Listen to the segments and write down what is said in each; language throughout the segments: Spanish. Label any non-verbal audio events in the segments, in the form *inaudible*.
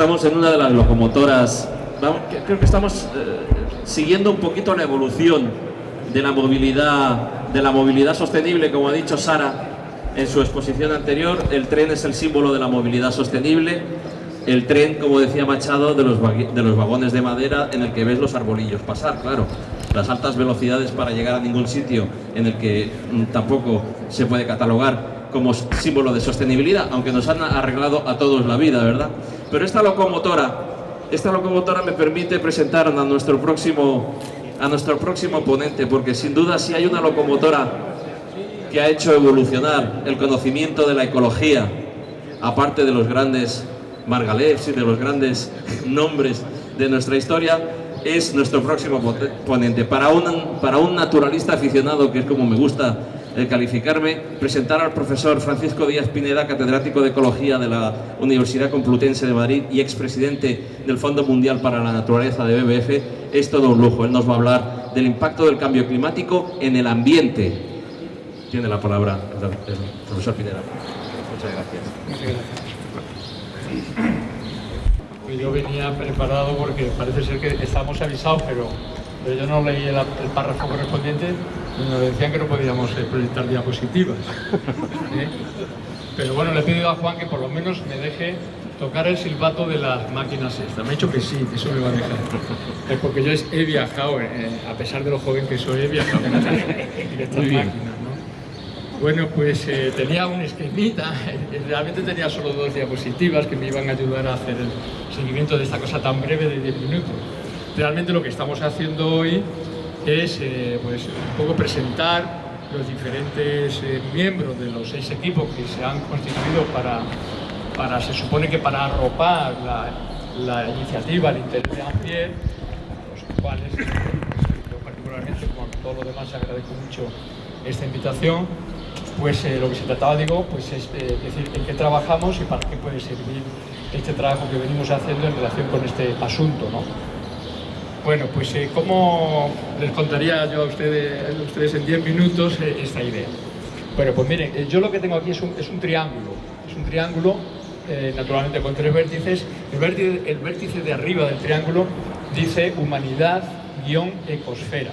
Estamos en una de las locomotoras, creo que estamos eh, siguiendo un poquito la evolución de la movilidad, de la movilidad sostenible, como ha dicho Sara en su exposición anterior, el tren es el símbolo de la movilidad sostenible, el tren, como decía Machado, de los, de los vagones de madera en el que ves los arbolillos pasar, claro. Las altas velocidades para llegar a ningún sitio en el que mm, tampoco se puede catalogar como símbolo de sostenibilidad, aunque nos han arreglado a todos la vida, ¿verdad? Pero esta locomotora, esta locomotora me permite presentar a nuestro próximo, a nuestro próximo ponente, porque sin duda si hay una locomotora que ha hecho evolucionar el conocimiento de la ecología, aparte de los grandes Margalefs y de los grandes *laughs* nombres de nuestra historia, es nuestro próximo ponente. Para un, para un naturalista aficionado, que es como me gusta eh, calificarme, presentar al profesor Francisco Díaz Pineda, catedrático de Ecología de la Universidad Complutense de Madrid y expresidente del Fondo Mundial para la Naturaleza de BBF, es todo un lujo. Él nos va a hablar del impacto del cambio climático en el ambiente. Tiene la palabra el profesor Pineda. Muchas gracias. Yo venía preparado porque parece ser que estamos avisados, pero, yo no leí el, párrafo correspondiente nos decían que no podíamos eh, proyectar diapositivas. ¿eh? Pero bueno, le he pedido a Juan que por lo menos me deje tocar el silbato de las máquinas estas. Me ha dicho que sí, que eso me va a dejar. Es porque yo he viajado, eh, a pesar de lo joven que soy, he viajado en estas máquinas. Bueno, pues eh, tenía un esquemita, realmente tenía solo dos diapositivas que me iban a ayudar a hacer el seguimiento de esta cosa tan breve de 10 minutos. Realmente lo que estamos haciendo hoy es eh, pues, un poco presentar los diferentes eh, miembros de los seis equipos que se han constituido para, para se supone que para arropar la, iniciativa, el interés de Ampier, los cuales yo particularmente, con todo lo demás, agradezco mucho esta invitación pues eh, lo que se trataba, digo, pues es eh, decir en qué trabajamos y para qué puede servir este trabajo que venimos haciendo en relación con este asunto, ¿no? Bueno, pues eh, ¿cómo les contaría yo a ustedes, a ustedes en 10 minutos esta idea? Bueno, pues miren, yo lo que tengo aquí es un, es un triángulo, es un triángulo naturalmente con tres vértices, el vértice, el vértice de arriba del triángulo dice humanidad-ecosfera,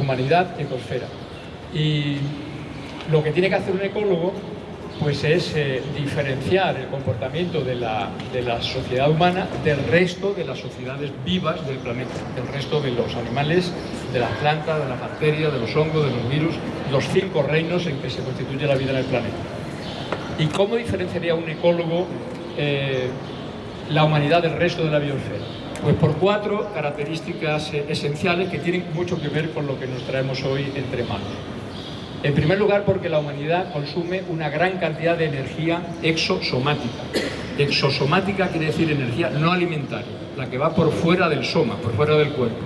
humanidad-ecosfera. Y lo que tiene que hacer un ecólogo pues es eh, diferenciar el comportamiento de la, sociedad humana del resto de las sociedades vivas del planeta, del resto de los animales, de las plantas, de las bacterias, de los hongos, de los virus, los cinco reinos en que se constituye la vida en el planeta. ¿Y cómo diferenciaría un ecólogo eh, la humanidad del resto de la biosfera? Pues por cuatro características eh, esenciales que tienen mucho que ver con lo que nos traemos hoy entre manos. En primer lugar, porque la humanidad consume una gran cantidad de energía exosomática. Exosomática quiere decir energía no alimentaria, la que va por fuera del soma, por fuera del cuerpo.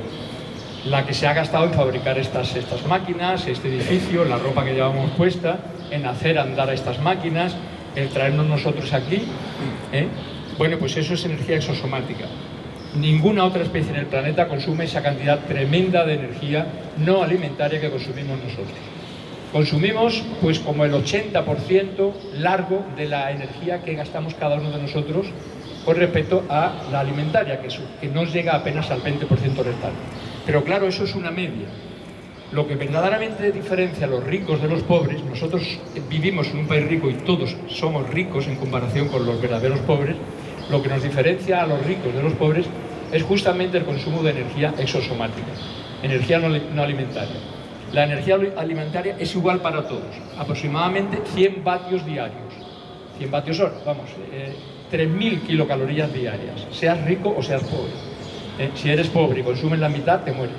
La que se ha gastado en fabricar estas, estas máquinas, este edificio, la ropa que llevamos puesta, en hacer andar a estas máquinas, en traernos nosotros aquí. ¿eh? Bueno, pues eso es energía exosomática. Ninguna otra especie en el planeta consume esa cantidad tremenda de energía no alimentaria que consumimos nosotros consumimos pues como el 80% largo de la energía que gastamos cada uno de nosotros con respecto a la alimentaria, que, que nos llega apenas al 20% restante. Pero claro, eso es una media. Lo que verdaderamente diferencia a los ricos de los pobres, nosotros vivimos en un país rico y todos somos ricos en comparación con los verdaderos pobres, lo que nos diferencia a los ricos de los pobres es justamente el consumo de energía exosomática, energía no alimentaria. La energía alimentaria es igual para todos, aproximadamente 100 vatios diarios. 100 vatios hora, vamos, 3.000 eh, kilocalorías diarias, seas rico o seas pobre. Eh, si eres pobre y consumes la mitad, te mueres.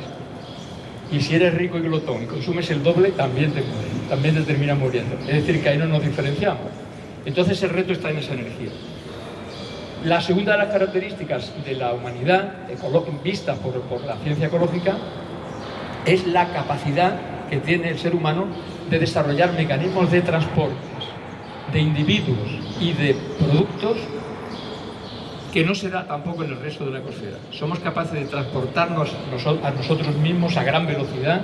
Y si eres rico y glotón y consumes el doble, también te mueres, también te terminas muriendo. Es decir, que ahí no nos diferenciamos. Entonces el reto está en esa energía. La segunda de las características de la humanidad, vista por, por la ciencia ecológica, es la capacidad que tiene el ser humano de desarrollar mecanismos de transporte de individuos y de productos que no se da tampoco en el resto de la ecosfera. Somos capaces de transportarnos a nosotros mismos a gran velocidad,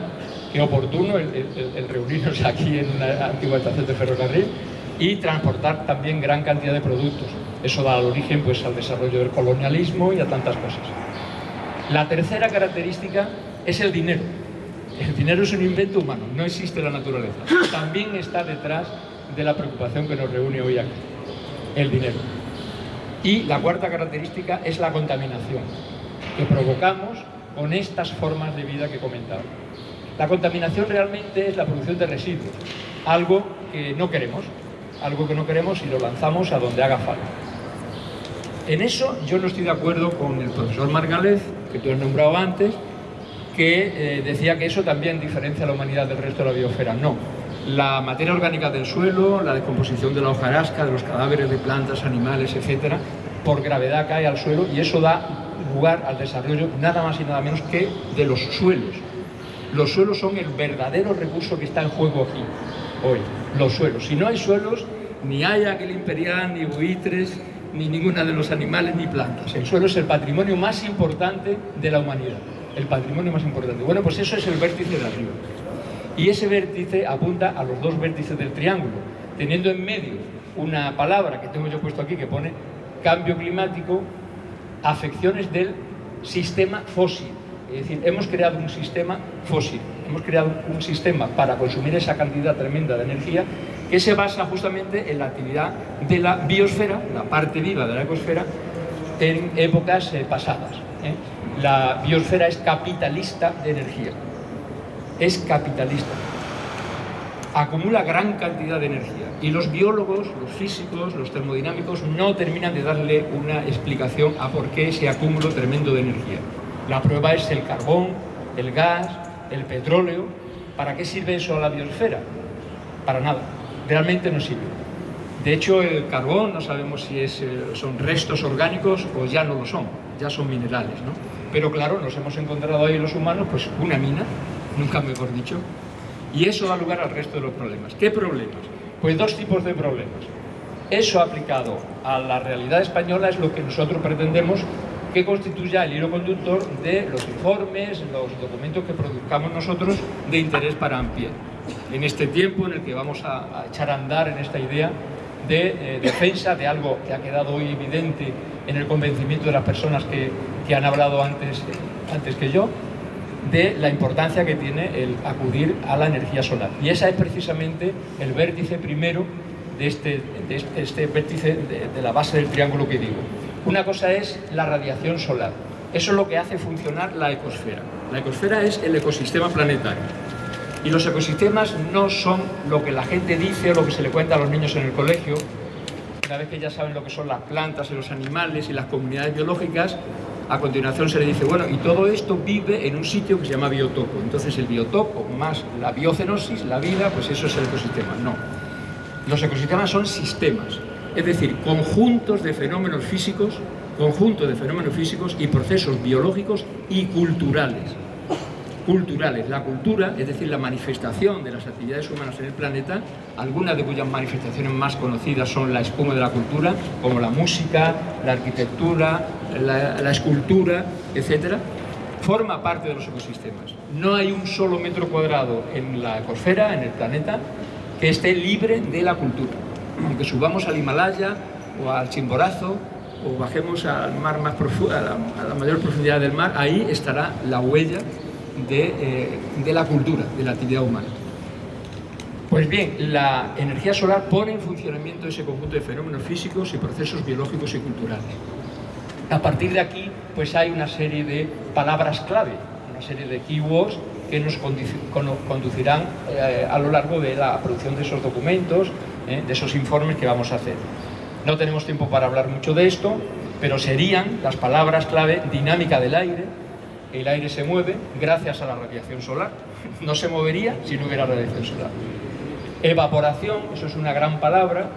que oportuno el, reunirnos aquí en una antigua estación de ferrocarril, y transportar también gran cantidad de productos. Eso da origen pues, al desarrollo del colonialismo y a tantas cosas. La tercera característica es el dinero. Dinero es un invento humano, no existe la naturaleza. También está detrás de la preocupación que nos reúne hoy aquí, el dinero. Y la cuarta característica es la contaminación, que provocamos con estas formas de vida que he comentado. La contaminación realmente es la producción de residuos, algo que no queremos, algo que no queremos y lo lanzamos a donde haga falta. En eso yo no estoy de acuerdo con el profesor Margalez, que tú has nombrado antes, que eh, decía que eso también diferencia a la humanidad del resto de la biosfera. No, la materia orgánica del suelo, la descomposición de la hojarasca, de los cadáveres de plantas, animales, etcétera, por gravedad cae al suelo y eso da lugar al desarrollo nada más y nada menos que de los suelos. Los suelos son el verdadero recurso que está en juego aquí, hoy, los suelos. Si no hay suelos, ni hay aquel imperial, ni buitres, ni ninguna de los animales, ni plantas. El suelo es el patrimonio más importante de la humanidad, el patrimonio más importante. Bueno, pues eso es el vértice de arriba. Y ese vértice apunta a los dos vértices del triángulo, teniendo en medio una palabra que tengo yo puesto aquí que pone cambio climático, afecciones del sistema fósil. Es decir, hemos creado un sistema fósil, hemos creado un sistema para consumir esa cantidad tremenda de energía que se basa justamente en la actividad de la biosfera, la parte viva de la ecosfera, en épocas eh, pasadas. ¿eh? La biosfera es capitalista de energía es capitalista. Acumula gran cantidad de energía y los biólogos, los físicos, los termodinámicos no terminan de darle una explicación a por qué ese acúmulo tremendo de energía. La prueba es el carbón, el gas, el petróleo. ¿Para qué sirve eso a la biosfera? Para nada. Realmente no sirve. De hecho, el carbón no sabemos si es, eh, son restos orgánicos o ya no lo son, ya son minerales. ¿no? Pero claro, nos hemos encontrado ahí los humanos pues una mina nunca mejor dicho, y eso da lugar al resto de los problemas. ¿Qué problemas? Pues dos tipos de problemas. Eso aplicado a la realidad española es lo que nosotros pretendemos que constituya el hilo conductor de los informes, los documentos que produzcamos nosotros de interés para ampliar. En este tiempo en el que vamos a, echar a andar en esta idea de eh, defensa de algo que ha quedado hoy evidente en el convencimiento de las personas que, que han hablado antes, antes que yo, de la importancia que tiene el acudir a la energía solar. Y esa es precisamente el vértice primero de este, este, este, vértice de, de la base del triángulo que digo. Una cosa es la radiación solar. Eso es lo que hace funcionar la ecosfera. La ecosfera es el ecosistema planetario. Y los ecosistemas no son lo que la gente dice o lo que se le cuenta a los niños en el colegio. Una vez que ya saben lo que son las plantas y los animales y las comunidades biológicas, a continuación se le dice, bueno, y todo esto vive en un sitio que se llama biotopo. Entonces el biotopo más la biocenosis, la vida, pues eso es el ecosistema. No. Los ecosistemas son sistemas, es decir, conjuntos de fenómenos físicos, conjuntos de fenómenos físicos y procesos biológicos y culturales culturales. La cultura, es decir, la manifestación de las actividades humanas en el planeta, algunas de cuyas manifestaciones más conocidas son la espuma de la cultura, como la música, la arquitectura, la, escultura, etc., forma parte de los ecosistemas. No hay un solo metro cuadrado en la ecosfera, en el planeta, que esté libre de la cultura. Aunque subamos al Himalaya o al Chimborazo o bajemos al mar más profundo, a la mayor profundidad del mar, ahí estará la huella eh, de, la cultura, de la actividad humana. Pues bien, la energía solar pone en funcionamiento ese conjunto de fenómenos físicos y procesos biológicos y culturales. A partir de aquí, pues hay una serie de palabras clave, una serie de keywords que nos conducirán eh, a lo largo de la producción de esos documentos, eh, de esos informes que vamos a hacer. No tenemos tiempo para hablar mucho de esto, pero serían las palabras clave dinámica del aire, el aire se mueve gracias a la radiación solar. No se movería si no hubiera radiación solar. Evaporación, eso es una gran palabra,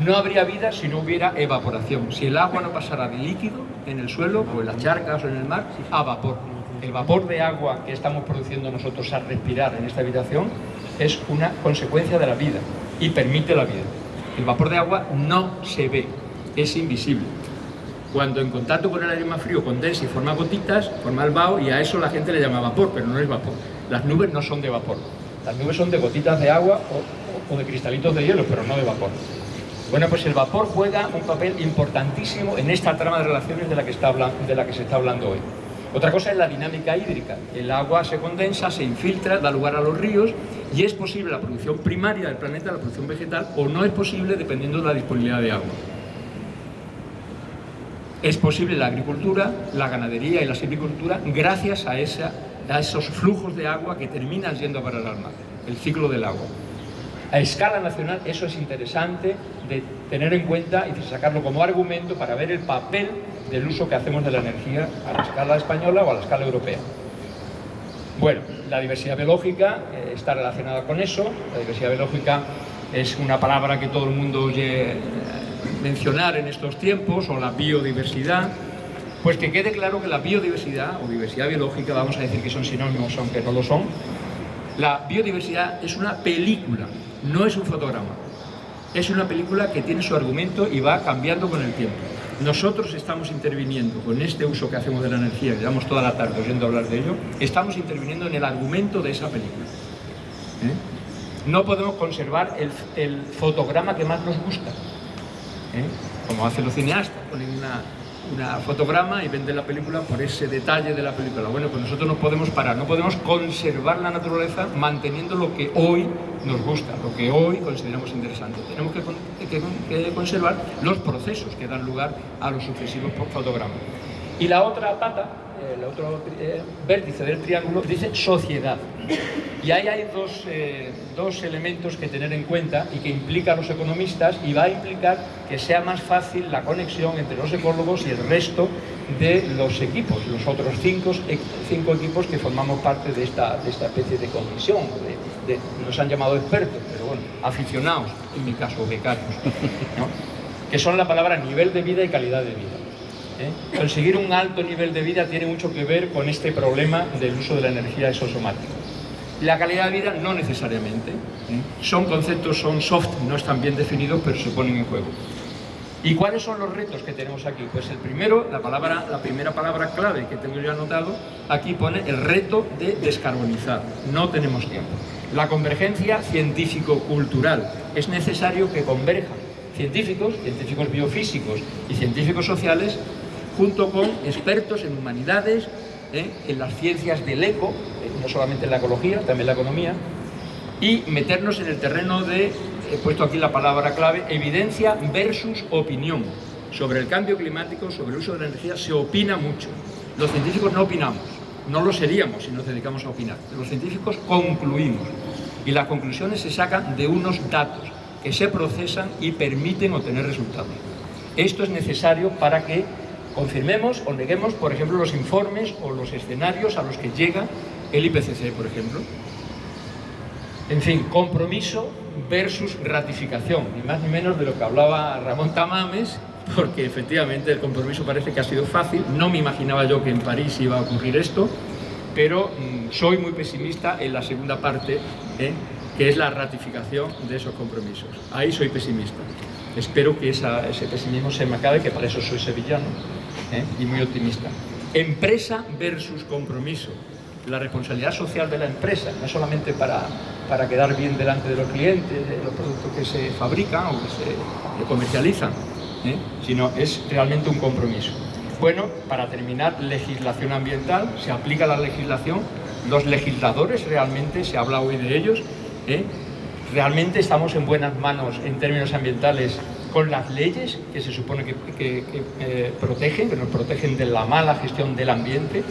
no habría vida si no hubiera evaporación. Si el agua no pasara de líquido en el suelo, o en las charcas o en el mar, a vapor. El vapor de agua que estamos produciendo nosotros al respirar en esta habitación es una consecuencia de la vida y permite la vida. El vapor de agua no se ve, es invisible. Cuando en contacto con el aire más frío condensa y forma gotitas, forma el vaho y a eso la gente le llama vapor, pero no es vapor. Las nubes no son de vapor. Las nubes son de gotitas de agua o, de cristalitos de hielo, pero no de vapor. Bueno, pues el vapor juega un papel importantísimo en esta trama de relaciones de la que, está de la que se está hablando hoy. Otra cosa es la dinámica hídrica. El agua se condensa, se infiltra, da lugar a los ríos y es posible la producción primaria del planeta, la producción vegetal, o no es posible dependiendo de la disponibilidad de agua. Es posible la agricultura, la ganadería y la silvicultura gracias a, esa, a esos flujos de agua que terminan yendo para el mar, el ciclo del agua. A escala nacional eso es interesante de tener en cuenta y sacarlo como argumento para ver el papel del uso que hacemos de la energía a la escala española o a la escala europea. Bueno, la diversidad biológica eh, está relacionada con eso. La diversidad biológica es una palabra que todo el mundo oye eh, mencionar en estos tiempos, o la biodiversidad. Pues que quede claro que la biodiversidad o diversidad biológica, vamos a decir que son sinónimos aunque no lo son, la biodiversidad es una película, no es un fotograma. Es una película que tiene su argumento y va cambiando con el tiempo. Nosotros estamos interviniendo con este uso que hacemos de la energía, llevamos toda la tarde oyendo hablar de ello, estamos interviniendo en el argumento de esa película. ¿Eh? No podemos conservar el, fotograma que más nos gusta, ¿eh? como hacen los cineastas, ponen una, una fotograma y vende la película por ese detalle de la película. Bueno, pues nosotros no podemos parar, no podemos conservar la naturaleza manteniendo lo que hoy nos gusta, lo que hoy consideramos interesante. Tenemos que conservar los procesos que dan lugar a los sucesivos fotogramas. Y la otra pata el otro eh, vértice del triángulo, dice sociedad. Y ahí hay dos, eh, dos, elementos que tener en cuenta y que implican los economistas y va a implicar que sea más fácil la conexión entre los ecólogos y el resto de los equipos, los otros cinco, cinco equipos que formamos parte de esta, de esta especie de comisión. De, nos han llamado expertos, pero bueno, aficionados, en mi caso, becarios, que son la palabra nivel de vida y calidad de vida. ¿Eh? Conseguir un alto nivel de vida tiene mucho que ver con este problema del uso de la energía exosomática. La calidad de vida no necesariamente. ¿eh? Son conceptos, son soft, no están bien definidos, pero se ponen en juego. ¿Y cuáles son los retos que tenemos aquí? Pues el primero, la, palabra, la primera palabra clave que tengo yo anotado, aquí pone el reto de descarbonizar. No tenemos tiempo. La convergencia científico-cultural. Es necesario que converjan científicos, científicos biofísicos y científicos sociales junto con expertos en humanidades, ¿eh? en las ciencias del eco, eh, no solamente en la ecología, también en la economía, y meternos en el terreno de, he puesto aquí la palabra clave, evidencia versus opinión. Sobre el cambio climático, sobre el uso de la energía, se opina mucho. Los científicos no opinamos, no lo seríamos si nos dedicamos a opinar. Los científicos concluimos y las conclusiones se sacan de unos datos que se procesan y permiten obtener resultados. Esto es necesario para que confirmemos o neguemos, por ejemplo, los informes o los escenarios a los que llega el IPCC, por ejemplo. En fin, compromiso versus ratificación, ni más ni menos de lo que hablaba Ramón Tamames, porque efectivamente el compromiso parece que ha sido fácil, no me imaginaba yo que en París iba a ocurrir esto, pero mm, soy muy pesimista en la segunda parte, ¿eh? que es la ratificación de esos compromisos. Ahí soy pesimista. Espero que ese pesimismo se me acabe, que para eso soy sevillano, ¿eh? y muy optimista. Empresa versus compromiso. La responsabilidad social de la empresa, no solamente para, para quedar bien delante de los clientes, de los productos que se fabrican o que se comercializan, ¿eh? sino es realmente un compromiso. Bueno, para terminar, legislación ambiental, se aplica la legislación, los legisladores realmente, se habla hoy de ellos, ¿eh? realmente estamos en buenas manos en términos ambientales con las leyes que se supone que, eh, protegen, que nos protegen de la mala gestión del ambiente,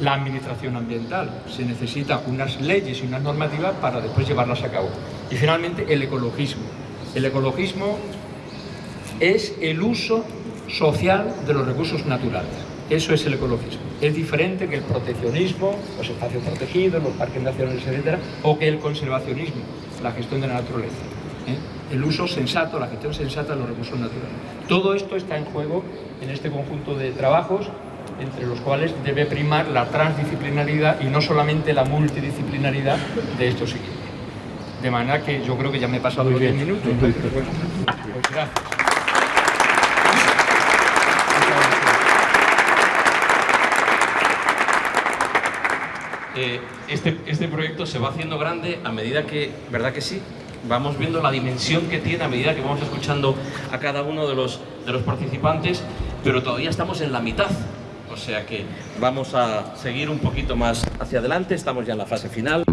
la administración ambiental. Se necesitan unas leyes y unas normativas para después llevarlas a cabo. Y finalmente el ecologismo. El ecologismo es el uso social de los recursos naturales. Eso es el ecologismo. Es diferente que el proteccionismo, los espacios protegidos, los parques nacionales, etc., o que el conservacionismo, la gestión de la naturaleza. ¿eh? El uso sensato, la gestión sensata de los recursos naturales. Todo esto está en juego en este conjunto de trabajos entre los cuales debe primar la transdisciplinaridad y no solamente la multidisciplinaridad de estos equipos. De manera que yo creo que ya me he pasado los 10 minutos. Pues gracias. Eh, este, este proyecto se va haciendo grande a medida que, ¿verdad que sí? Vamos viendo la dimensión que tiene a medida que vamos escuchando a cada uno de los, de los participantes, pero todavía estamos en la mitad. O sea que vamos a seguir un poquito más hacia adelante, estamos ya en la fase final.